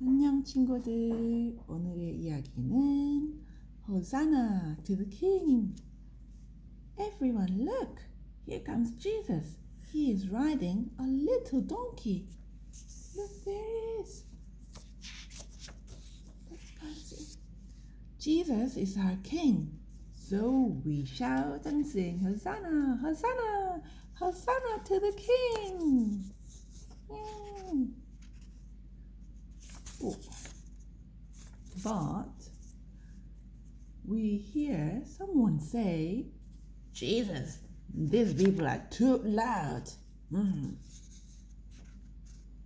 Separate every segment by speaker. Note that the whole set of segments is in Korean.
Speaker 1: 안녕 친구들 오늘의 이야기는 Hosanna to the King Everyone look here comes Jesus He is riding a little donkey Look there he is Let's go see Jesus is our king So we shout and sing Hosanna Hosanna Hosanna to the King Yay. Someone say, Jesus, these people are too loud. Mm.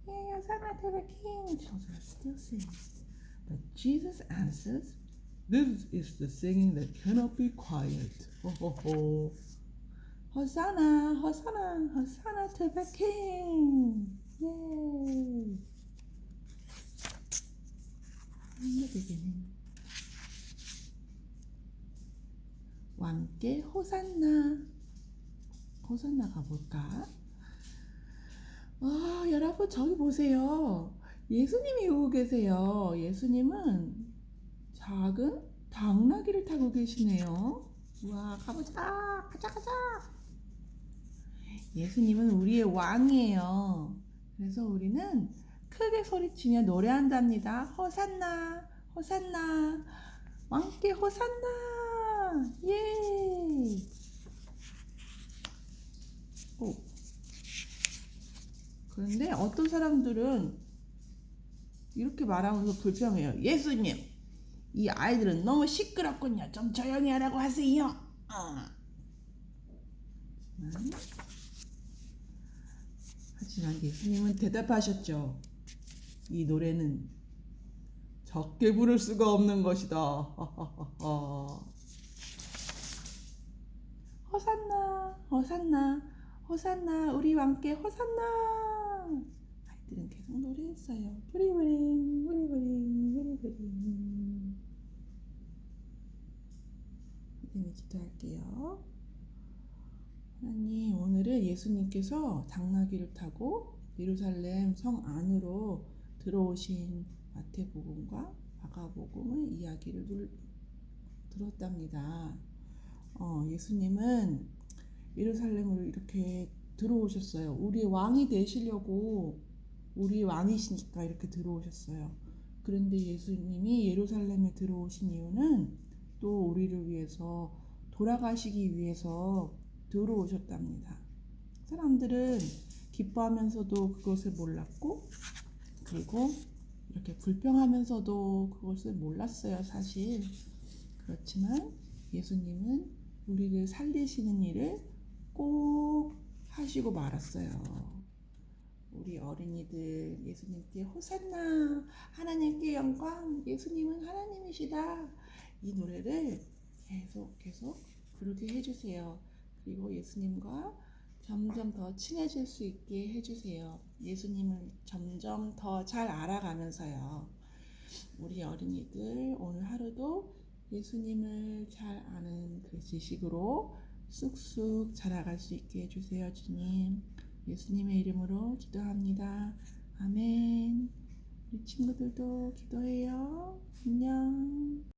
Speaker 1: Yeah, Hosanna to the King. Children still singing. But Jesus answers, This is the singing that cannot be quiet. Ho, ho, ho. Hosanna, Hosanna, Hosanna to the King. 왕께 호산나. 호산나 가볼까? 아 여러분 저기 보세요. 예수님이 오고 계세요. 예수님은 작은 당나귀를 타고 계시네요. 와 가보자. 가자 가자. 예수님은 우리의 왕이에요. 그래서 우리는 크게 소리치며 노래한답니다. 호산나, 호산나, 왕께 호산나, 예. 오. 그런데 어떤 사람들은 이렇게 말하면서 불평해요. 예수님, 이 아이들은 너무 시끄럽군요. 좀 조용히 하라고 하세요. 어. 하지만 예수님은 대답하셨죠. 이 노래는 적게 부를 수가 없는 것이다. 호산나, 호산나, 호산나, 우리 왕께 호산나. 아이들은 계속 노래했어요. 부리부링, 부리부링, 부리부링. 선생님이 기도할게요. 하나님, 오늘은 예수님께서 당나귀를 타고 예루살렘 성 안으로 들어오신 마태복음과 마가복음의 이야기를 들었답니다. 어, 예수님은 예루살렘으로 이렇게 들어오셨어요. 우리 왕이 되시려고 우리 왕이시니까 이렇게 들어오셨어요. 그런데 예수님이 예루살렘에 들어오신 이유는 또 우리를 위해서 돌아가시기 위해서 들어오셨답니다. 사람들은 기뻐하면서도 그것을 몰랐고 그리고 이렇게 불평하면서도 그것을 몰랐어요, 사실. 그렇지만 예수님은 우리를 살리시는 일을 꼭 하시고 말았어요. 우리 어린이들 예수님께 호산나 하나님께 영광 예수님은 하나님이시다 이 노래를 계속 계속 부르게 해주세요. 그리고 예수님과 점점 더 친해질 수 있게 해주세요. 예수님을 점점 더 잘 알아가면서요. 우리 어린이들 오늘 하루도 예수님을 잘 아는 그 지식으로 쑥쑥 자라갈 수 있게 해주세요, 주님. 예수님의 이름으로 기도합니다. 아멘. 우리 친구들도 기도해요. 안녕.